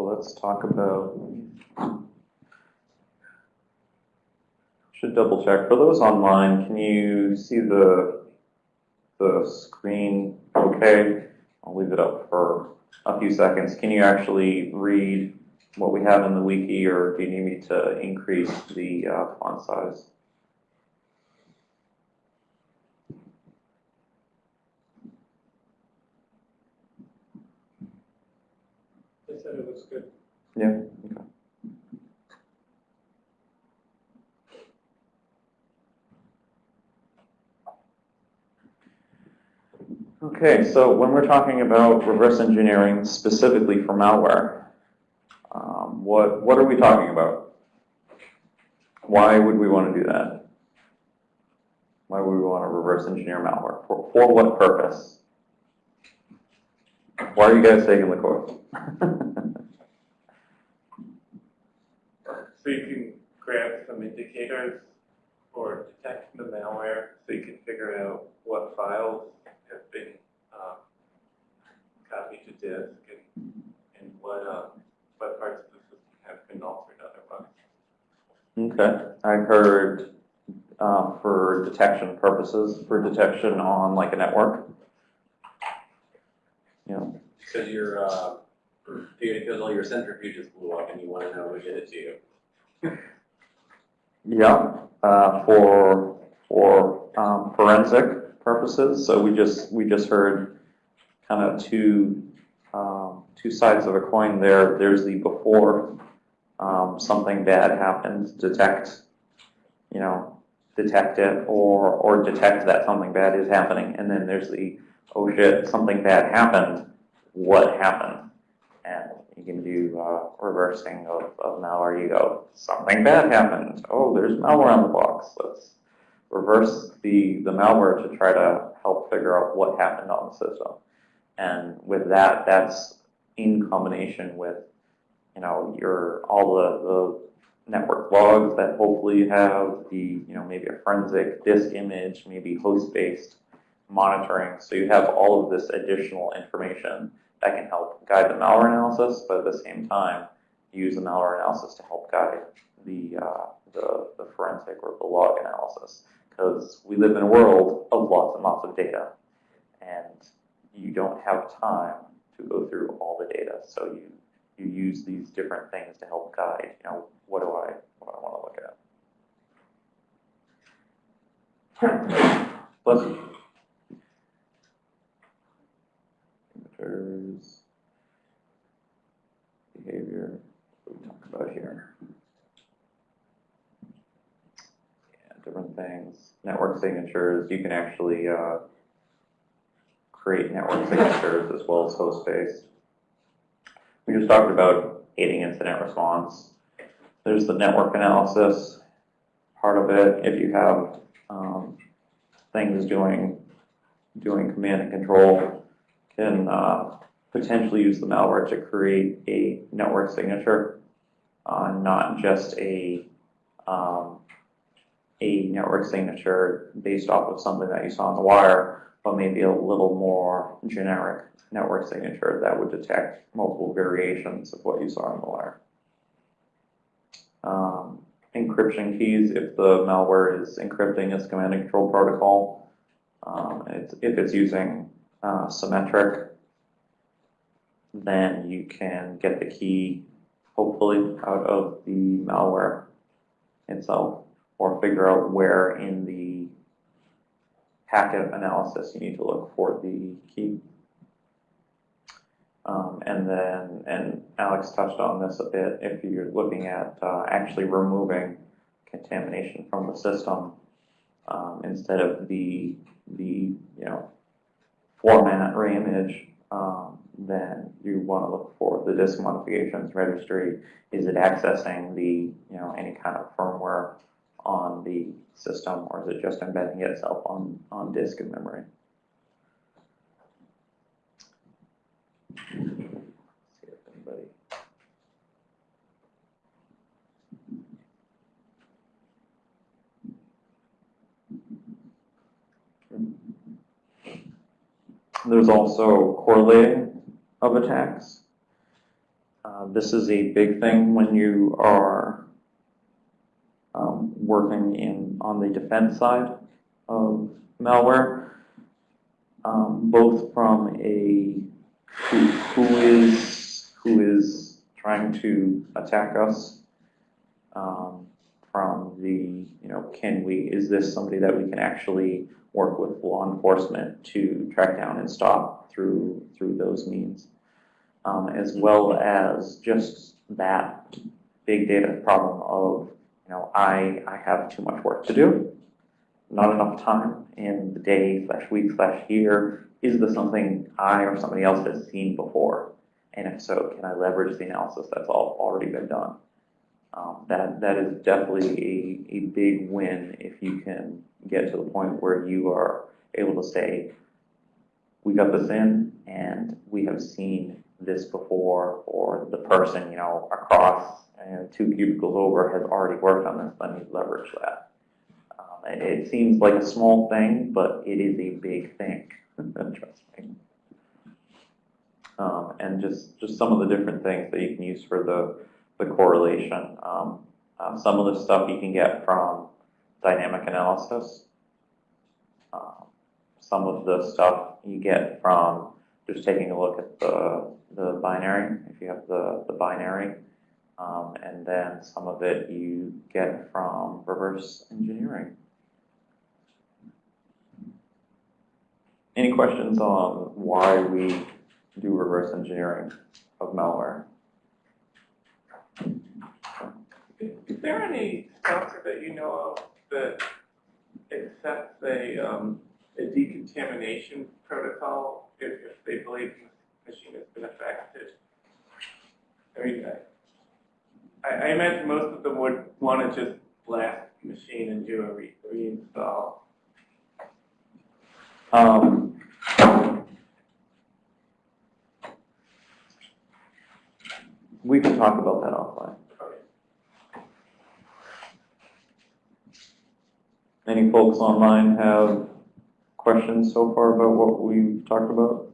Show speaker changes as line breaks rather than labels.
So let's talk about, should double check, for those online, can you see the, the screen okay? I'll leave it up for a few seconds. Can you actually read what we have in the wiki, or do you need me to increase the uh, font size?
Said it was good.
Yeah, okay. Okay, so when we're talking about reverse engineering specifically for malware, um, what, what are we talking about? Why would we want to do that? Why would we want to reverse engineer malware? For, for what purpose? Why are you guys taking the course?
So you can grab some indicators or detect the malware, so you can figure out what files have been um, copied to disk and, and what, uh, what parts of the system have been altered otherwise.
Okay, I heard uh, for detection purposes, for detection on like a network.
Because your, uh, because all your centrifuges blew up and you want to know who did it to you.
yeah, uh, for for um, forensic purposes. So we just we just heard kind of two um, two sides of a coin. There, there's the before um, something bad happens, detect, you know, detect it or or detect that something bad is happening, and then there's the oh shit, something bad happened. What happened? And you can do uh, reversing of, of malware. You go, something bad happened. Oh, there's malware on the box. Let's reverse the, the malware to try to help figure out what happened on the system. And with that, that's in combination with, you know, your all the, the network logs that hopefully you have, the, you know, maybe a forensic disk image, maybe host-based monitoring. So you have all of this additional information that can help guide the malware analysis, but at the same time, use the malware analysis to help guide the, uh, the, the forensic or the log analysis. Because we live in a world of lots and lots of data, and you don't have time to go through all the data. So you, you use these different things to help guide, you know, what do I, what I want to look at. Bless you. Signatures, behavior, what do we talk about here? Yeah, different things. Network signatures, you can actually uh, create network signatures as well as host based. We just talked about aiding incident response. There's the network analysis part of it. If you have um, things doing doing command and control, can uh, potentially use the malware to create a network signature, uh, not just a um, a network signature based off of something that you saw on the wire, but maybe a little more generic network signature that would detect multiple variations of what you saw on the wire. Um, encryption keys, if the malware is encrypting a command and control protocol, um, it's, if it's using uh, symmetric, then you can get the key, hopefully, out of the malware itself, or figure out where in the packet analysis you need to look for the key. Um, and then, and Alex touched on this a bit, if you're looking at uh, actually removing contamination from the system, um, instead of the, the, you know, format reimage, image, um, then you want to look for the disk modifications registry. Is it accessing the, you know, any kind of firmware on the system, or is it just embedding itself on, on disk and memory? There's also correlating of attacks. uh, this is a big thing when you are um, working in, on the defense side of malware, um, both from a, who, who is, who is trying to attack us, um, from the, you know, can we, is this somebody that we can actually work with law enforcement to track down and stop through, through those means? Um, as well as just that big data problem of, you know, I, I have too much work to do, not enough time in the day slash week slash year. Is this something I or somebody else has seen before? And if so, can I leverage the analysis that's all already been done? Um, that, that is definitely a, a big win if you can get to the point where you are able to say, we got this in and we have seen this before, or the person, you know, across two cubicles over has already worked on this, let me leverage that. Um, it, it seems like a small thing, but it is a big thing, trust me. Um, and just, just some of the different things that you can use for the, the correlation. Um, uh, some of the stuff you can get from dynamic analysis. Um, some of the stuff you get from just taking a look at the, the binary, if you have the, the binary. Um, and then some of it you get from reverse engineering. Any questions on why we do reverse engineering of malware?
Is there any sponsor that you know of that accepts a, um, a decontamination protocol if, if they believe the machine has been affected? I mean, I, I imagine most of them would want to just blast the machine and do a re- reinstall.
Um, we can talk about that offline. Any folks online have questions so far about what we've talked about?